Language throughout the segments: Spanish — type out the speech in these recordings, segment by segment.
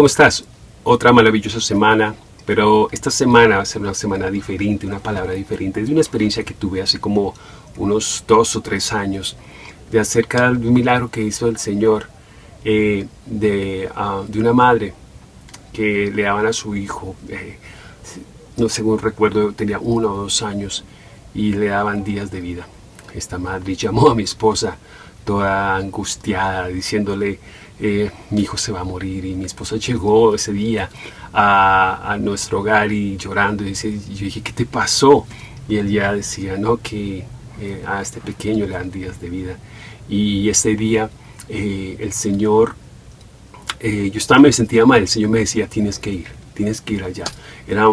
¿cómo estás? Otra maravillosa semana, pero esta semana va a ser una semana diferente, una palabra diferente. Es una experiencia que tuve hace como unos dos o tres años de acerca de un milagro que hizo el Señor eh, de, ah, de, una madre que le daban a su hijo, eh, no según recuerdo tenía uno o dos años y le daban días de vida. Esta madre llamó a mi esposa toda angustiada diciéndole eh, mi hijo se va a morir y mi esposa llegó ese día a, nuestro hogar y llorando y dice, yo dije ¿qué te pasó? y él ya decía no que a este pequeño le dan días de vida y ese día eh, el Señor, eh, yo estaba, me sentía mal, el Señor me decía, tienes que ir, tienes que ir allá. Era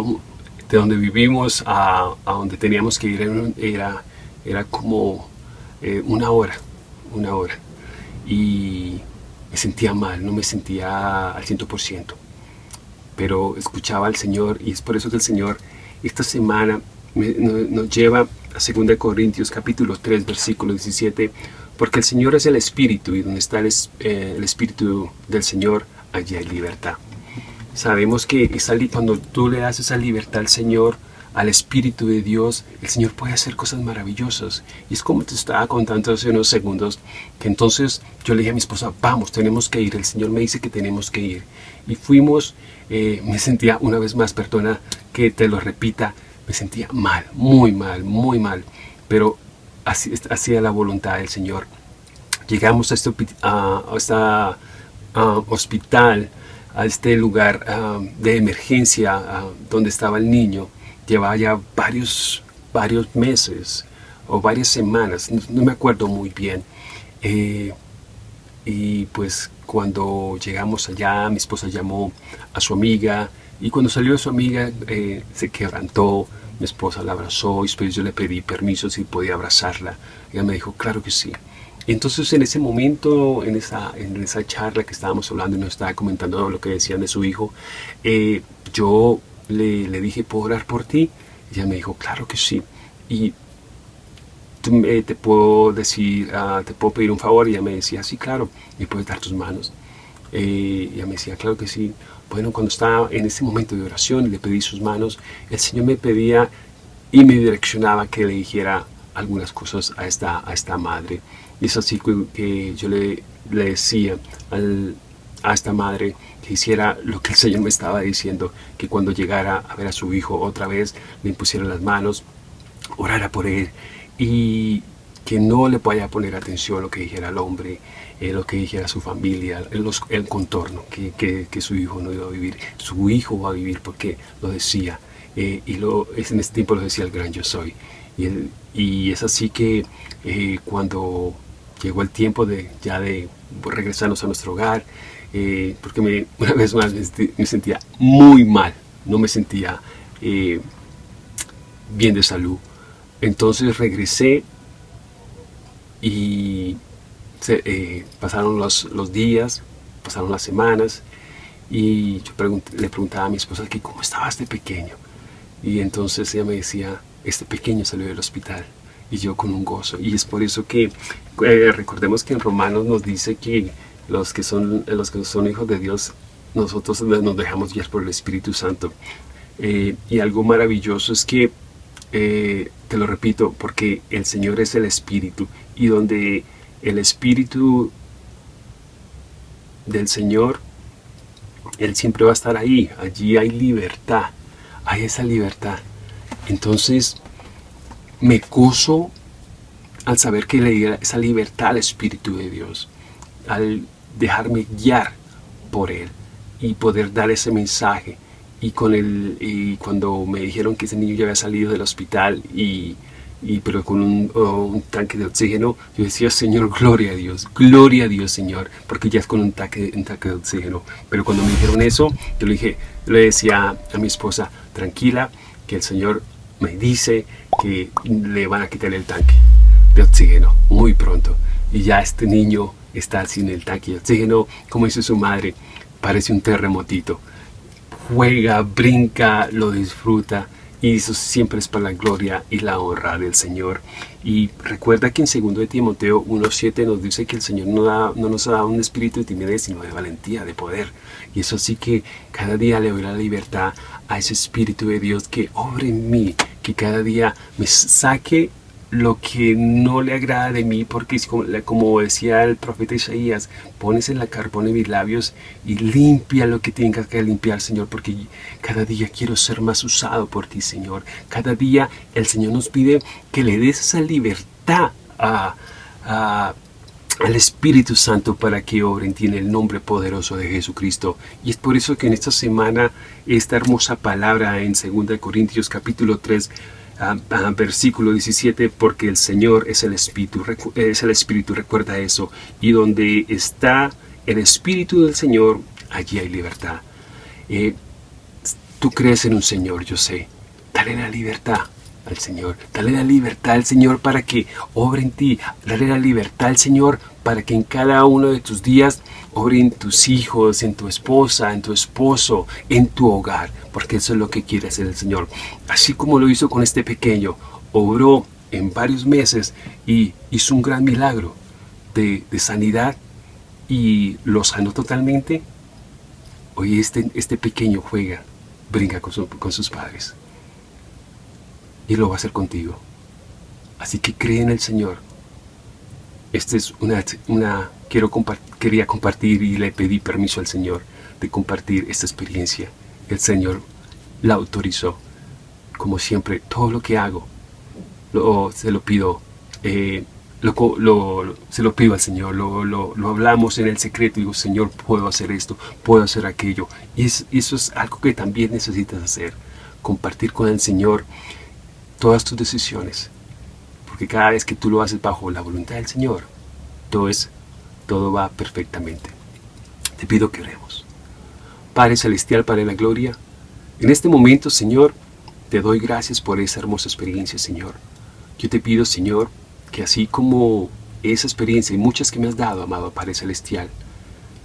de donde vivimos a, donde teníamos que ir, era, era como eh, una hora, una hora. Y me sentía mal, no me sentía al 100%. Pero escuchaba al Señor y es por eso que el Señor esta semana nos lleva a 2 Corintios capítulo 3 versículo 17 porque el Señor es el Espíritu y donde está eh, el, Espíritu del Señor, allí hay libertad. Sabemos que cuando tú le das esa libertad al Señor, al Espíritu de Dios, el Señor puede hacer cosas maravillosas. Y es como te estaba contando hace unos segundos, que entonces yo le dije a mi esposa, vamos, tenemos que ir. El Señor me dice que tenemos que ir. Y fuimos, eh, me sentía una vez más, perdona que te lo repita, me sentía mal, muy mal, muy mal. Pero hacía la voluntad del Señor. Llegamos a este hospital, a este lugar de emergencia donde estaba el niño. Llevaba ya varios, varios meses o varias semanas, no, me acuerdo muy bien. Eh, y pues cuando llegamos allá, mi esposa llamó a su amiga y cuando salió su amiga eh, se quebrantó, mi esposa la abrazó y después yo le pedí permiso si podía abrazarla. Ella me dijo, claro que sí. Entonces en ese momento, en esa, en esa charla que estábamos hablando y nos estaba comentando lo que decían de su hijo, eh, yo le, le, dije, ¿puedo orar por ti? Y ella me dijo, claro que sí. Y te puedo decir, ah, te puedo pedir un favor. Y ella me decía, sí, claro, me puedes dar tus manos. Eh, ella me decía, claro que sí. Bueno, cuando estaba en ese momento de oración le pedí sus manos, el Señor me pedía y me direccionaba que le dijera algunas cosas a esta, a esta madre. Y es así que, yo le, le decía a esta madre que hiciera lo que el Señor me estaba diciendo, que cuando llegara a ver a su hijo otra vez, le impusiera las manos, orara por él y que no le vaya a poner atención lo que dijera el hombre, eh, lo que dijera su familia, el, contorno, que, su hijo no iba a vivir. Su hijo va a vivir porque lo decía, eh, y lo, en ese tiempo lo decía el gran yo soy. Y, y es así que eh, cuando llegó el tiempo de ya de regresarnos a nuestro hogar, porque me, una vez más me, sentía muy mal, no me sentía bien de salud. Entonces regresé y eh, pasaron los, los, días, pasaron las semanas y yo le preguntaba a mi esposa que cómo estaba este pequeño. Y entonces ella me decía, este pequeño salió del hospital y yo con un gozo. Y es por eso que eh, recordemos que en Romanos nos dice que los que, son, los que son hijos de Dios, nosotros nos dejamos guiar por el Espíritu Santo. Eh, y algo maravilloso es que, te lo repito, porque el Señor es el Espíritu y donde el Espíritu del Señor, Él siempre va a estar ahí. Allí hay libertad, hay esa libertad. Entonces, me gozo al saber que le diera esa libertad al Espíritu de Dios, al dejarme guiar por Él y poder dar ese mensaje. Y, con el, cuando me dijeron que ese niño ya había salido del hospital y pero con un, tanque de oxígeno, yo decía, Señor, gloria a Dios, gloria a Dios, Señor, porque ya es con un tanque, un tanque de oxígeno. Pero cuando me dijeron eso, yo le dije, le decía a mi esposa, tranquila, que el Señor me dice que le van a quitar el tanque de oxígeno muy pronto. Y ya este niño está sin el tanque de oxígeno, como dice su madre, parece un terremotito. Juega, brinca, lo disfruta y eso siempre es para la gloria y la honra del Señor. Y recuerda que en 2 de Timoteo 1.7 nos dice que el Señor no, da, no nos ha dado un espíritu de timidez, sino de valentía, de poder. Y eso sí que cada día le doy la libertad a ese Espíritu de Dios que obre en mí, que cada día me saque lo que no le agrada de mí, porque como, decía el profeta Isaías, pones en la carbón en mis labios y limpia lo que tengas que limpiar, Señor, porque cada día quiero ser más usado por ti, Señor. Cada día el Señor nos pide que le des esa libertad al Espíritu Santo para que obre en ti en el nombre poderoso de Jesucristo. Y es por eso que en esta semana esta hermosa palabra en 2 Corintios capítulo 3 versículo 17, porque el Señor es el Espíritu, es el Espíritu, recuerda eso, y donde está el Espíritu del Señor, allí hay libertad. Eh, tú crees en un Señor, yo sé, dale la libertad al Señor, dale la libertad al Señor para que obre en ti, dale la libertad al Señor para que en cada uno de tus días obre en tus hijos, en tu esposa, en tu esposo, en tu hogar, porque eso es lo que quiere hacer el Señor. Así como lo hizo con este pequeño, obró en varios meses y hizo un gran milagro de, sanidad y lo sanó totalmente. Hoy este, este pequeño juega, brinca con, sus padres. Y lo va a hacer contigo. Así que cree en el Señor. Esta es una quiero quería compartir y le pedí permiso al Señor de compartir esta experiencia. El Señor la autorizó. Como siempre, todo lo que hago, lo, se lo pido, eh, lo, se lo pido al Señor, lo, hablamos en el secreto digo, Señor, puedo hacer esto, puedo hacer aquello. Y eso es algo que también necesitas hacer, compartir con el Señor todas tus decisiones. Porque cada vez que tú lo haces bajo la voluntad del Señor, todo es todo va perfectamente. Te pido que oremos. Padre Celestial, Padre la Gloria, en este momento, Señor, te doy gracias por esa hermosa experiencia, Señor. Yo te pido, Señor, que así como esa experiencia y muchas que me has dado, amado Padre Celestial,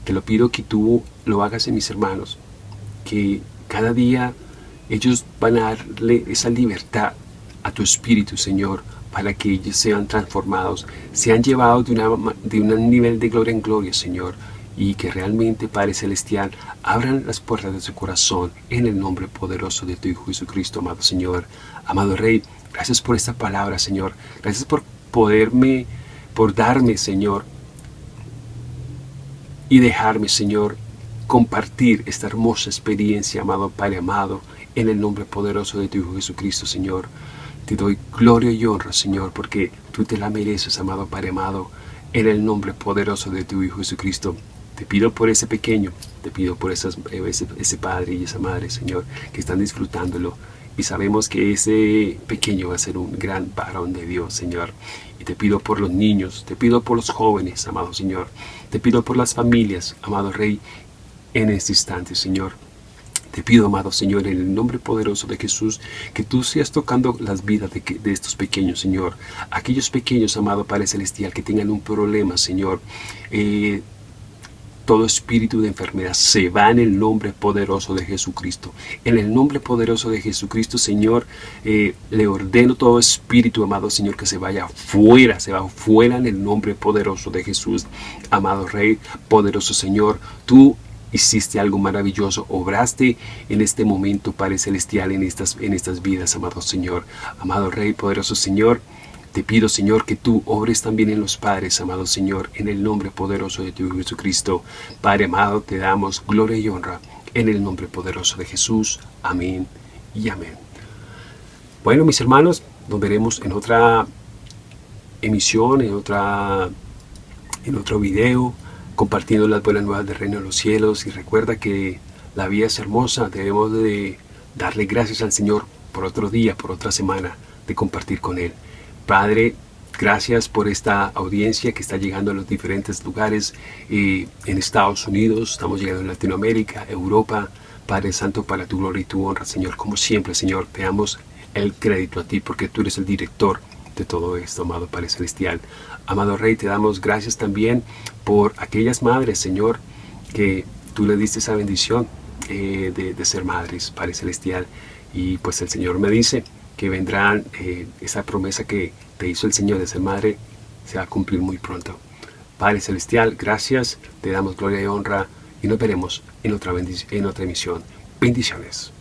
te lo pido que tú lo hagas en mis hermanos, que cada día ellos van a darle esa libertad a tu espíritu, Señor, para que ellos sean transformados, sean llevados de, una, de un nivel de gloria en gloria, Señor, y que realmente, Padre Celestial, abran las puertas de su corazón en el nombre poderoso de tu Hijo Jesucristo, amado Señor. Amado Rey, gracias por esta palabra, Señor. Gracias por poderme, por darme, Señor, y dejarme, Señor, compartir esta hermosa experiencia, amado Padre amado, en el nombre poderoso de tu Hijo Jesucristo, Señor. Te doy gloria y honra, Señor, porque tú te la mereces, amado Padre amado, en el nombre poderoso de tu Hijo Jesucristo. Te pido por ese pequeño, te pido por ese, ese padre y esa madre, Señor, que están disfrutándolo. Y sabemos que ese pequeño va a ser un gran varón de Dios, Señor. Y te pido por los niños, te pido por los jóvenes, amado Señor. Te pido por las familias, amado Rey, en este instante, Señor. Te pido, amado Señor, en el nombre poderoso de Jesús, que tú seas tocando las vidas de, estos pequeños, Señor. Aquellos pequeños, amado Padre Celestial, que tengan un problema, Señor. Eh, todo espíritu de enfermedad se va en el nombre poderoso de Jesucristo. En el nombre poderoso de Jesucristo, Señor, eh, le ordeno todo espíritu, amado Señor, que se vaya fuera, se va fuera en el nombre poderoso de Jesús. Amado Rey, poderoso Señor, tú hiciste algo maravilloso, obraste en este momento, Padre Celestial, en estas, en estas vidas, amado Señor. Amado Rey, poderoso Señor, te pido, Señor, que tú obres también en los padres, amado Señor, en el nombre poderoso de tu Hijo Jesucristo. Padre amado, te damos gloria y honra en el nombre poderoso de Jesús. Amén y amén. Bueno, mis hermanos, nos veremos en otra emisión, en, otra, en otro video compartiendo las buenas nuevas del reino de los cielos y recuerda que la vida es hermosa, debemos de darle gracias al Señor por otro día, por otra semana de compartir con Él. Padre, gracias por esta audiencia que está llegando a los diferentes lugares eh, en Estados Unidos, estamos llegando a Latinoamérica, Europa. Padre Santo, para tu gloria y tu honra, Señor, como siempre, Señor, te damos el crédito a ti porque tú eres el director de todo esto, amado Padre Celestial. Amado Rey, te damos gracias también por aquellas madres, Señor, que tú le diste esa bendición eh, de, ser madres, Padre Celestial. Y pues el Señor me dice que vendrán, eh, esa promesa que te hizo el Señor de ser madre, se va a cumplir muy pronto. Padre Celestial, gracias, te damos gloria y honra y nos veremos en otra, en otra emisión. Bendiciones.